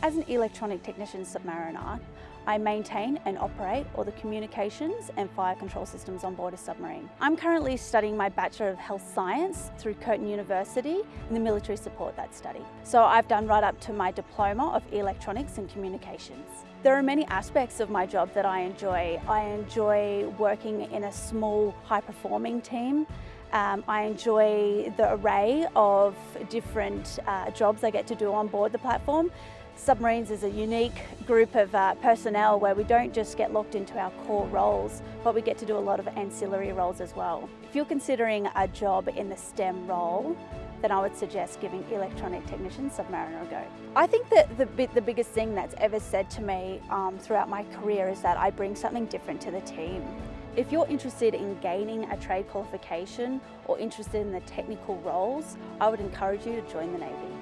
As an electronic technician submariner, I maintain and operate all the communications and fire control systems on board a submarine. I'm currently studying my Bachelor of Health Science through Curtin University and the military support that study. So I've done right up to my Diploma of Electronics and Communications. There are many aspects of my job that I enjoy. I enjoy working in a small, high-performing team. Um, I enjoy the array of different uh, jobs I get to do on board the platform. Submarines is a unique group of uh, personnel where we don't just get locked into our core roles, but we get to do a lot of ancillary roles as well. If you're considering a job in the STEM role, then I would suggest giving electronic technician submariner a go. I think that the, the biggest thing that's ever said to me um, throughout my career is that I bring something different to the team. If you're interested in gaining a trade qualification or interested in the technical roles, I would encourage you to join the Navy.